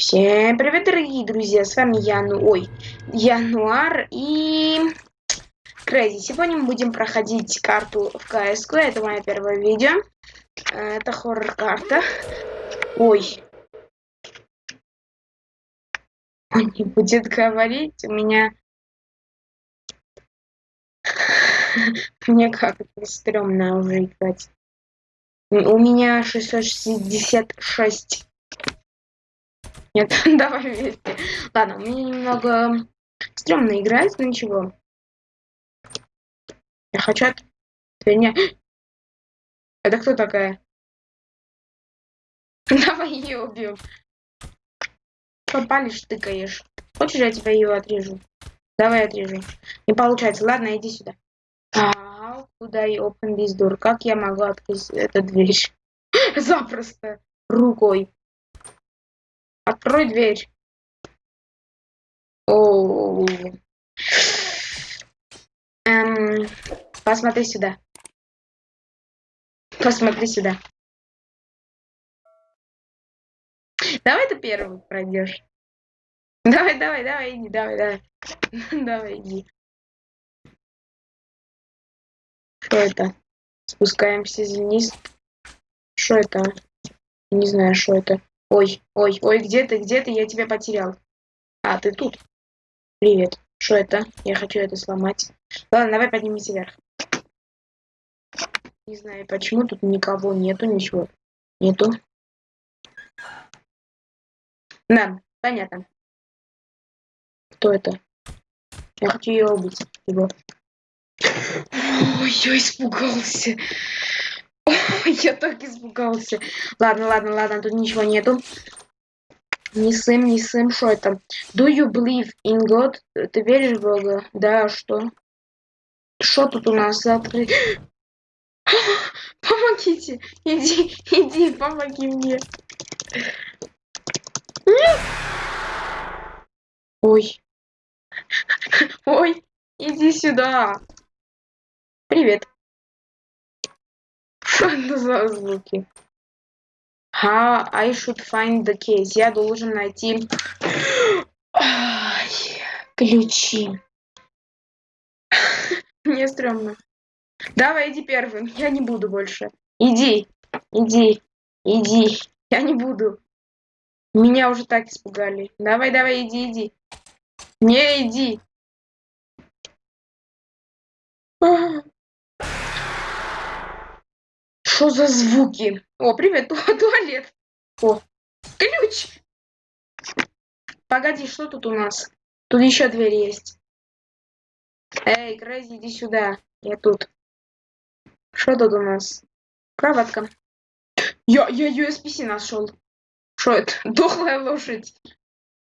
Всем привет, дорогие друзья, с вами Яну, ой, Януар и Крейзи. Сегодня мы будем проходить карту в КСК, это мое первое видео. Э, это хоррор-карта. Ой. Он не будет говорить, у меня... Мне как-то стрёмно уже играть. У меня 666 нет, давай вместе. Ладно, мне немного стрёмно играть, но ничего. Я хочу от меня. Это кто такая? Давай ее убьем. Попалишь, тыкаешь. Хочешь, я тебя ее отрежу? Давай отрежу. Не получается. Ладно, иди сюда. А, куда я open this door? Как я могу открыть эту дверь? Запросто. Рукой. Открой дверь. О, эм, посмотри сюда. Посмотри сюда. Давай ты первый пройдешь. Давай, давай, давай, иди, давай, давай. давай, иди. Что это? Спускаемся вниз. Что это? Не знаю, что это. Ой, ой, ой, где ты, где ты? Я тебя потерял. А, ты тут. Привет. Что это? Я хочу это сломать. Ладно, давай поднимемся вверх. Не знаю, почему тут никого нету, ничего. Нету. Да, понятно. Кто это? Я хочу ее убить. Его. Ой, я испугался. Я так испугался. Ладно, ладно, ладно, тут ничего нету. Не сым, не сым, что это? Do you believe in God? Ты веришь в Бога? Да, что? Что тут у нас открыть? Помогите! Иди, иди, помоги мне. Ой. Ой, иди сюда. Привет. За звуки? How I should find the case. Я должен найти Ай, ключи. Мне стрёмно. Давай, иди первым. Я не буду больше. Иди, иди, иди. Я не буду. Меня уже так испугали. Давай, давай, иди, иди. Не, иди. Что за звуки? О, привет, туалет. О, ключ. Погоди, что тут у нас? Тут еще дверь есть. Эй, Crazy, иди сюда. Я тут. Что тут у нас? Кроватка. Я, я USPC нашел. Что это? Дохлая лошадь.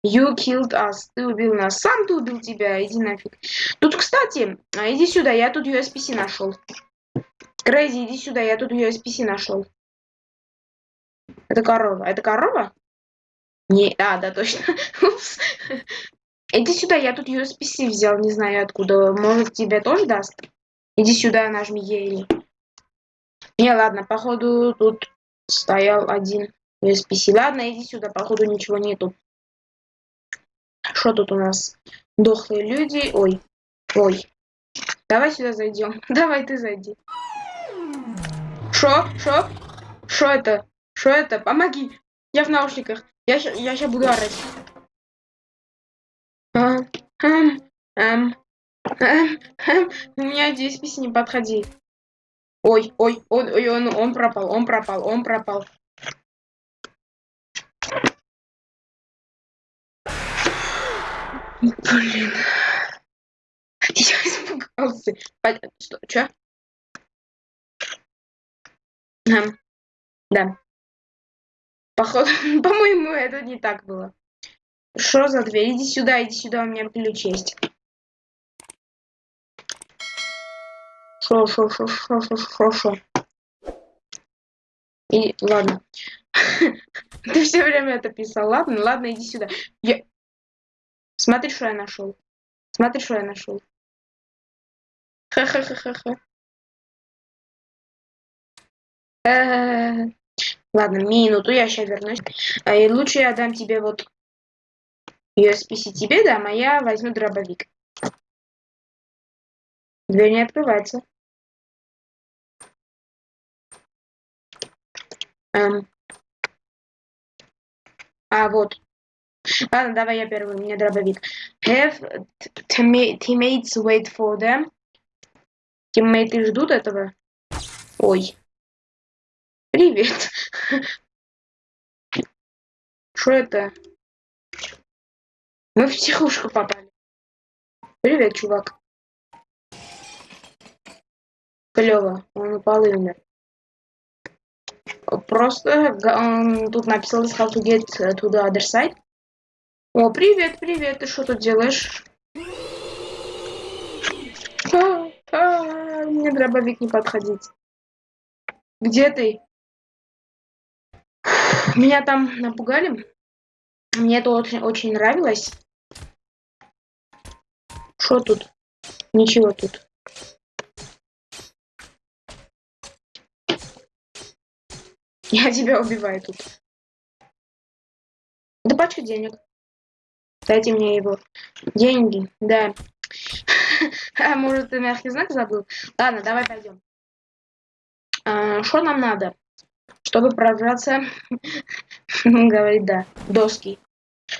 You killed us. Ты убил нас. Сам ты убил тебя. Иди нафиг. Тут, кстати, а, иди сюда. Я тут USPC нашел. Crazy, иди сюда, я тут USPC нашел. Это корова. Это корова? Не, а, да, точно. Упс. Иди сюда, я тут USPC взял, не знаю откуда. Может, тебе тоже даст? Иди сюда, нажми Ели. Не, ладно, походу тут стоял один USPC. Ладно, иди сюда, походу ничего нету. Что тут у нас? Дохлые люди. Ой, ой. Давай сюда зайдем. Давай ты зайди. Шо? Шо? Шо это? Шо это? Помоги! Я в наушниках. Я, сейчас буду орать. А, эм, эм, эм, эм. У меня здесь песни не подходи. Ой, ой, ой, ой, он, он пропал, он пропал, он пропал. Блин. Я испугался. Что? Чё? Да. Походу, по-моему, это не так было. Что за дверь? Иди сюда, иди сюда, у меня ключ есть. Шо, шо, шо, шо, шо, шо, шо. И, ладно. Ты все время это писал. Ладно, ладно, иди сюда. Я... Смотри, что я нашел. Смотри, что я нашел. Ха-ха-ха-ха-ха. Ладно, минуту, я сейчас вернусь. А, и лучше я дам тебе вот USPC тебе, да, моя возьму дробовик. Дверь не открывается. Эм. А, вот. Ладно, давай я первый, у меня дробовик. Have teammates wait for them. Тиммейты ждут этого. Ой. Привет. Что это? Мы в психушку попали. Привет, чувак. Клево. Он упал и умер. Просто он тут написал how to get to the other side. О, привет, привет, ты что тут делаешь? А, а, мне дробовик не подходить. Где ты? Меня там напугали. Мне это очень, очень нравилось. Что тут? Ничего тут. Я тебя убиваю тут. Да пачка денег. Дайте мне его. Деньги, да. А может ты мягкий знак забыл? Ладно, давай пойдем. А, что нам надо? Чтобы прорваться, говорит, да, доски.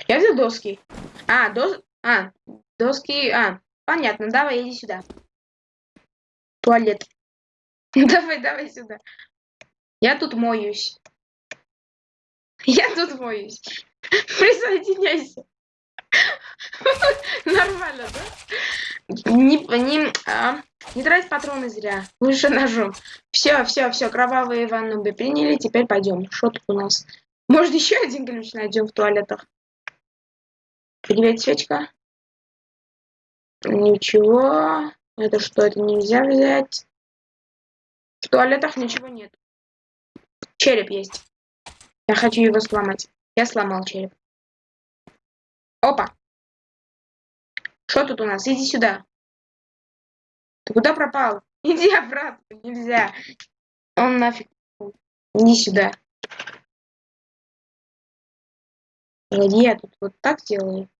Я взял доски. А, дос... А, доски... А, понятно, давай, иди сюда. Туалет. давай, давай сюда. Я тут моюсь. Я тут моюсь. Присоединяйся. Нормально, да? Не, не, а, не трать патроны зря. Лучше ножом. Все, все, все, кровавые ванну бы приняли. Теперь пойдем. Что тут у нас? Может, еще один ключ найдем в туалетах? Привет, свечка. Ничего. Это что, это нельзя взять? В туалетах ничего нет. Череп есть. Я хочу его сломать. Я сломал череп. Опа. Что тут у нас? Иди сюда. Ты куда пропал? Иди обратно. Нельзя. Он нафиг. Иди сюда. Погоди, я тут вот так делаю.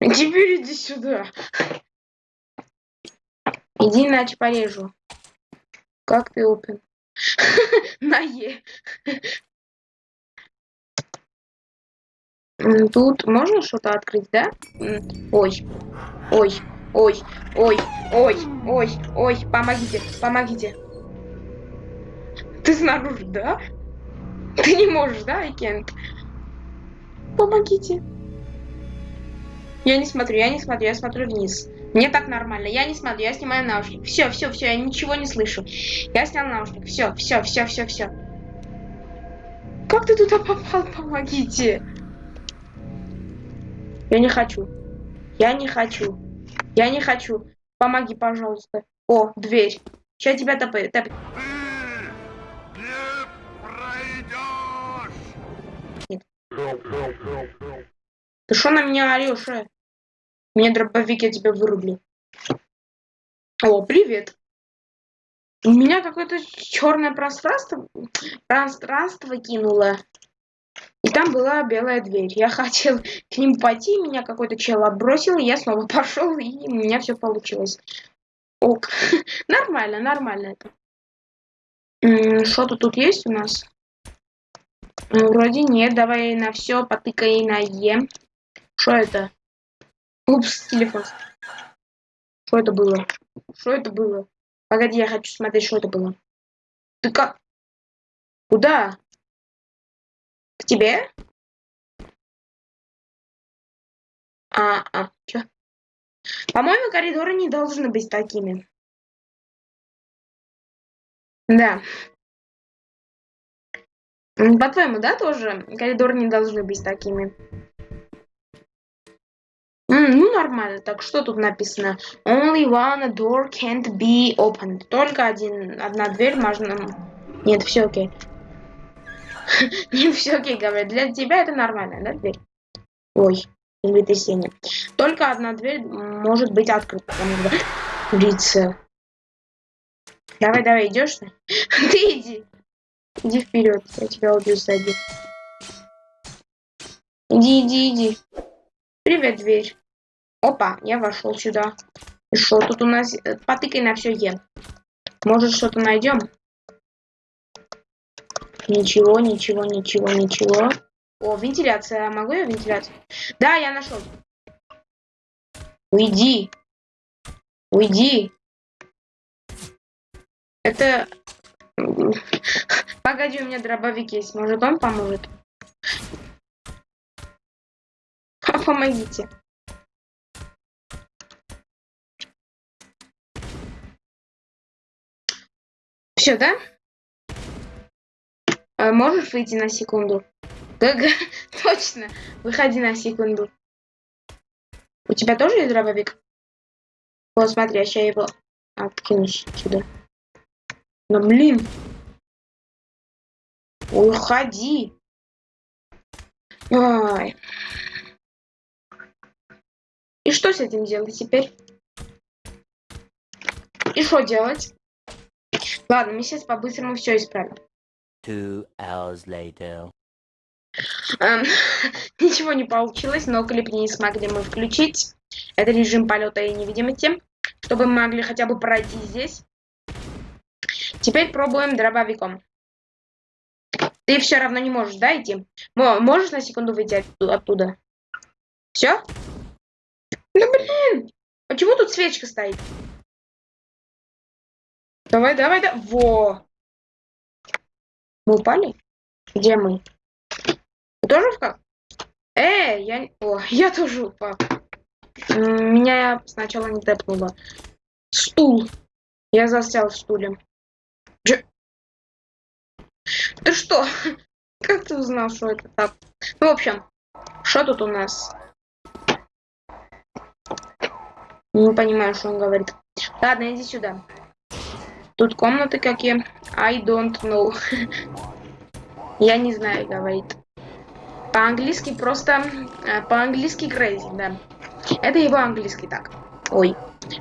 Теперь иди сюда. Иди, иначе порежу. Как ты опен? На Е. Тут можно что-то открыть, да? Ой, ой, ой, ой, ой, ой, ой, помогите, помогите. Ты снаружи, да? Ты не можешь, да, Айкент? Помогите. Я не смотрю, я не смотрю, я смотрю вниз. Мне так нормально. Я не смотрю, я снимаю наушник. Все, все, все, я ничего не слышу. Я снял наушник. Все, все, все, все, все. Как ты туда попал? Помогите. Я не хочу. Я не хочу. Я не хочу. Помоги, пожалуйста. О, дверь. Сейчас тебя топает. Топ... Нет. Ты что на меня орешь, э? Мне дробовик, я тебя вырублю. О, привет. У меня какое-то черное пространство, пространство кинуло. И там была белая дверь. Я хотел к ним пойти, меня какой-то чел отбросил, я снова пошел, и у меня все получилось. Ок. нормально, нормально это. Что-то тут есть у нас? Вроде нет. Давай на все потыкай на Е. Что это? Упс, телефон. Что это было? Что это было? Погоди, я хочу смотреть, что это было. Ты как? Куда? Тебе? А, а, чё? По-моему, коридоры не должны быть такими. Да. По-твоему, да, тоже коридоры не должны быть такими? М, ну, нормально. Так, что тут написано? Only one door can't be opened. Только один, одна дверь можно... Нет, все окей. Не все окей, говорят. Для тебя это нормально, да, дверь? Ой, землетрясение. Только одна дверь может быть открыта. Лица. Давай, давай, идешь? Ты иди. Иди вперед, я тебя убью сзади. Иди, иди, иди. Привет, дверь. Опа, я вошел сюда. И что тут у нас? Э, потыкай на все Е. Может, что-то найдем? Ничего, ничего, ничего, ничего. О, вентиляция. Могу я вентиляцию? Да, я нашел. Уйди. Уйди. Это... Погоди, у меня дробовик есть. Может, он поможет? Помогите. Все, да? А можешь выйти на секунду? Ага, точно. Выходи на секунду. У тебя тоже есть дробовик? Вот, смотри, я сейчас его откину сюда. Ну, блин. Уходи. Ой. И что с этим делать теперь? И что делать? Ладно, мы сейчас по-быстрому все исправим. Two hours later. Эм, ничего не получилось, но клип не смогли мы включить. Это режим полета и невидимости, чтобы мы могли хотя бы пройти здесь. Теперь пробуем дробовиком. Ты все равно не можешь, да, идти? Можешь на секунду выйти оттуда? Все? Ну блин! Почему тут свечка стоит? Давай, давай, да. Во! Мы упали? Где мы? Ты тоже в как? Эй, я... О, я тоже упал. Меня сначала не тэпнуло. Стул. Я застрял в стуле. Дж... Ты что? Как ты узнал, что это так? Ну, в общем, что тут у нас? Не понимаю, что он говорит. Ладно, иди сюда. Тут комнаты какие? I don't know. Я не знаю, говорит. По-английски просто... Э, по-английски crazy, да. Это его английский так. Ой.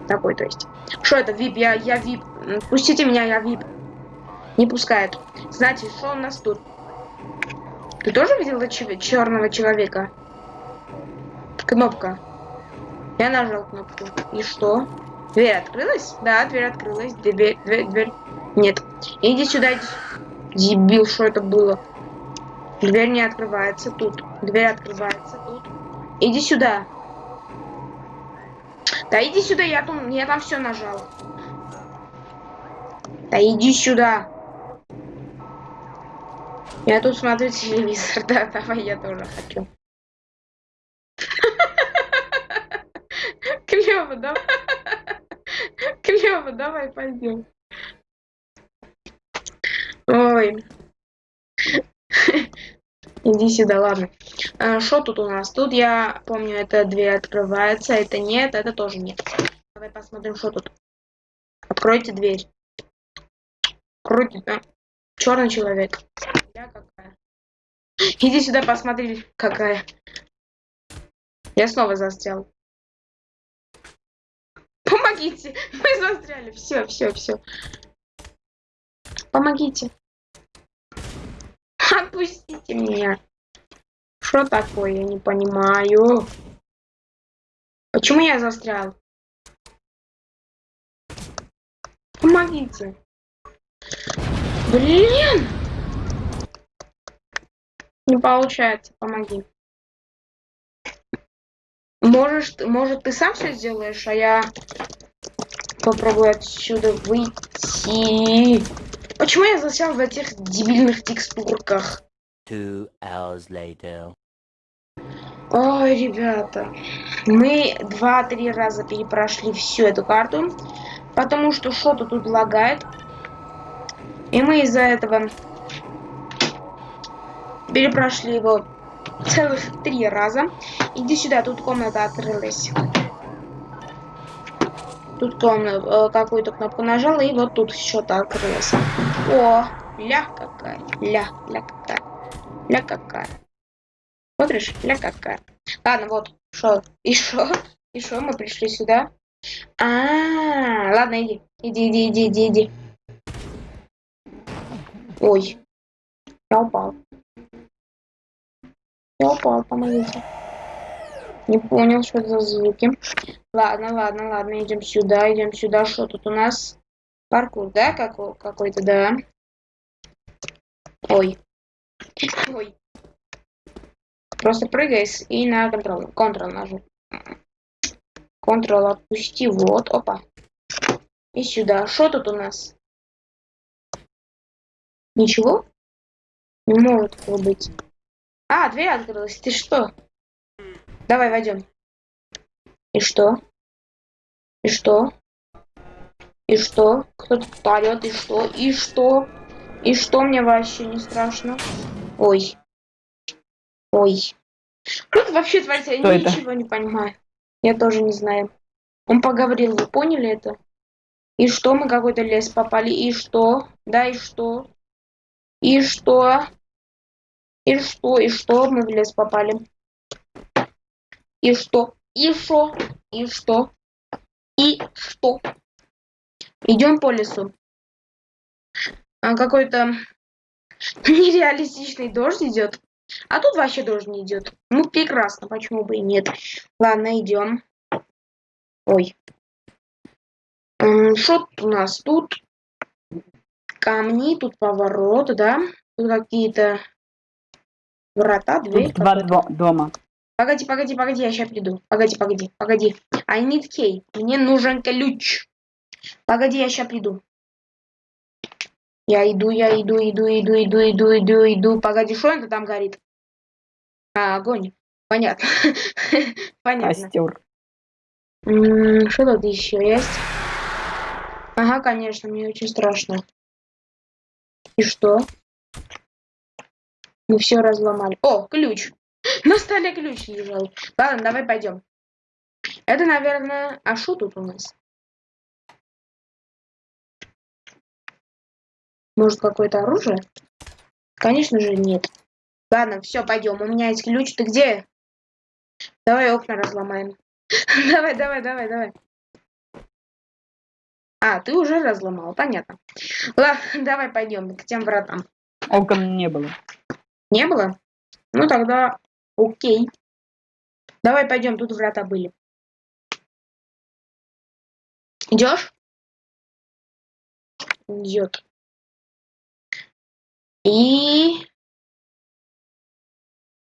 Такой, то есть. Что это, вип? Я, я вип. Пустите меня, я вип. Не пускают. Значит, что у нас тут? Ты тоже видела черного человека? Кнопка. Я нажал кнопку. И что? Дверь открылась? Да, дверь открылась. Дверь, дверь, дверь. Нет. Иди сюда. Дебил, что это было? Дверь не открывается тут. Дверь открывается тут. Иди сюда. Да иди сюда, я там, я там все нажал. Да иди сюда. Я тут смотрю телевизор, да, давай я тоже хочу. Клево, давай. Клево, давай пойдем. Ой. Иди сюда, ладно. Что а, тут у нас? Тут я помню, это дверь открывается, это нет, это тоже нет. Давай посмотрим, что тут. Откройте дверь. Откройте, да. Черный человек. Я какая. Иди сюда, посмотри, какая. Я снова застрял. Помогите! Мы застряли. Все, все, все. Помогите. Отпустите меня. Что такое? Я не понимаю. Почему я застрял? Помогите. Блин! Не получается, помоги. Можешь, может, ты сам все сделаешь, а я попробую отсюда выйти. Почему я засел в этих дебильных текстурках? Two hours later. Ой, ребята, мы два-три раза перепрошли всю эту карту, потому что что-то тут лагает. И мы из-за этого перепрошли его целых три раза. Иди сюда, тут комната открылась. Тут комната, э, какую-то кнопку нажала, и вот тут что-то открылось. О, ля какая, ля, ля какая, ля какая. Смотришь, ля какая. Ладно, вот, что, и что, и что, мы пришли сюда. А, -а, а, ладно, иди, иди, иди, иди, иди. Ой, я упал. Я помогите. Не понял, что это за звуки. Ладно, ладно, ладно, идем сюда, идем сюда. Что тут у нас? Паркур, да, какой- какой-то, да. Ой. Ой. Просто прыгай и на контрол. Контрол нажми. Контрол отпусти. Вот, опа. И сюда. Что тут у нас? Ничего? Не может быть. А, дверь открылась. Ты что? Давай войдем. И что? И что? И что? Кто тут орет? И что? И что? И что мне вообще не страшно? Ой. Ой. Что тут вообще творится? Я это? ничего не понимаю. Я тоже не знаю. Он поговорил, вы поняли это? И что, мы какой-то лес попали? И что? Да, и что? И что? И что? И что? Мы в лес попали. И что? И что? И что? И что? Идем по лесу. А, Какой-то нереалистичный дождь идет. А тут вообще дождь не идет. Ну, прекрасно, почему бы и нет. Ладно, идем. Ой. Что у нас? Тут камни, тут поворот, да? Тут какие-то врата, дверь. Два дво- дома. Погоди, погоди, погоди, я сейчас приду. Погоди, погоди, погоди. I need key. Мне нужен ключ. Погоди, я сейчас приду. Я иду, я иду, иду, иду, иду, иду, иду, иду. Погоди, что это там горит? А, огонь. Понятно. Понятно. Костер. Что тут еще есть? Ага, конечно, мне очень страшно. И что? Мы все разломали. О, ключ. На столе ключ лежал. Ладно, давай пойдем. Это, наверное... А что тут у нас? Может, какое-то оружие? Конечно же, нет. Ладно, все, пойдем. У меня есть ключ. Ты где? Давай окна разломаем. Давай, давай, давай, давай. А, ты уже разломал, понятно. Ладно, давай пойдем к тем вратам. Окон не было. Не было? Ну тогда окей. Давай пойдем, тут врата были. Идешь? Идет. И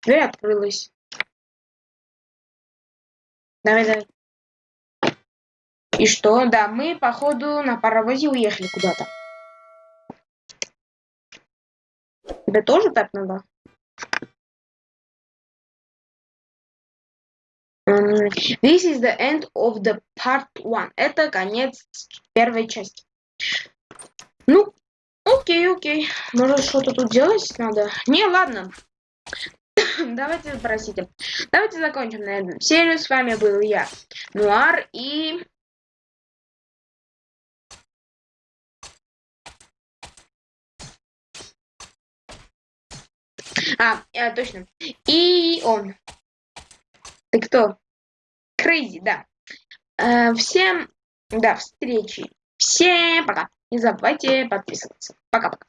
дверь открылась. Давай, давай. И что? Да, мы, походу, на паровозе уехали куда-то. Тебе тоже так надо? This is the end of the part one. Это конец первой части. Ну, окей, окей. Может, что-то тут делать надо? Не, ладно. Давайте, простите. Давайте закончим на этом серию. С вами был я, Нуар, и... А, э, точно. И он. Ты кто? Крейзи, да. Э, всем до встречи. Всем пока. Не забывайте подписываться. Пока-пока.